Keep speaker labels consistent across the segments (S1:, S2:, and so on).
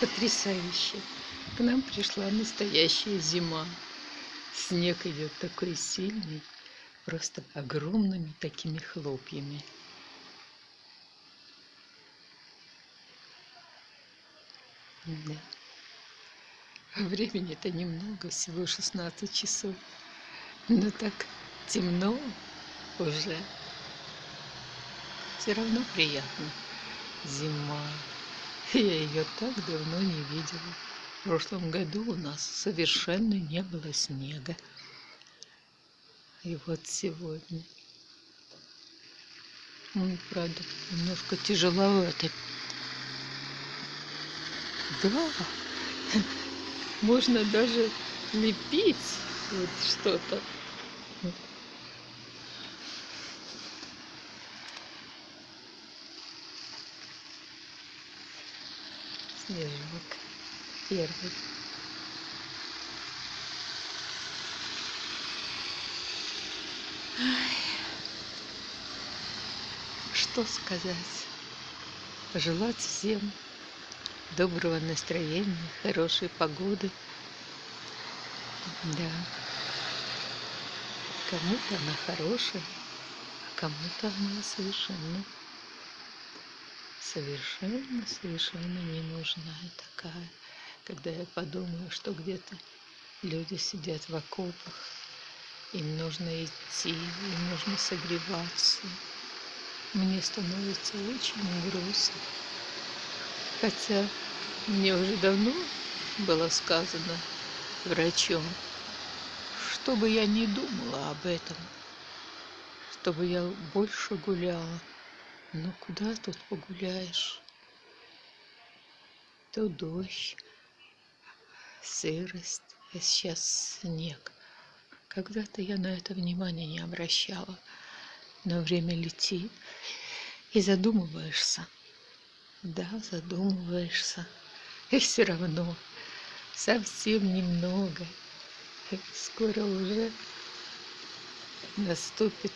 S1: потрясающе. К нам пришла настоящая зима. Снег идет такой сильный, просто огромными такими хлопьями. Да. Времени-то немного, всего 16 часов. Но так темно уже. Все равно приятно. Зима. Я ее так давно не видела. В прошлом году у нас совершенно не было снега. И вот сегодня. Ну, правда, немножко тяжеловато. Да, можно даже лепить вот что-то. Снежок первый. Ай. Что сказать? Пожелать всем доброго настроения, хорошей погоды. Да. Кому-то она хорошая, а кому-то она совершенно совершенно, совершенно не нужная такая. Когда я подумаю, что где-то люди сидят в окопах, им нужно идти, им нужно согреваться. Мне становится очень грустно. Хотя мне уже давно было сказано врачом, чтобы я не думала об этом, чтобы я больше гуляла. Ну куда тут погуляешь? То дождь, сырость, а сейчас снег. Когда-то я на это внимание не обращала, но время летит, и задумываешься. Да, задумываешься. И все равно совсем немного. Скоро уже наступит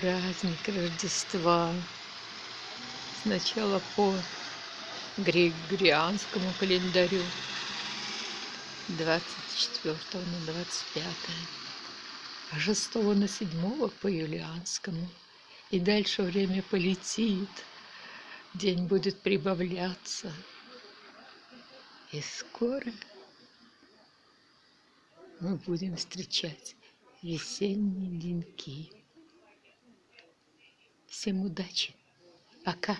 S1: праздник Рождества. Сначала по Григорианскому календарю 24 на 25, а 6 на 7 по Юлианскому. И дальше время полетит, день будет прибавляться. И скоро мы будем встречать весенние деньки. Всем удачи. Пока.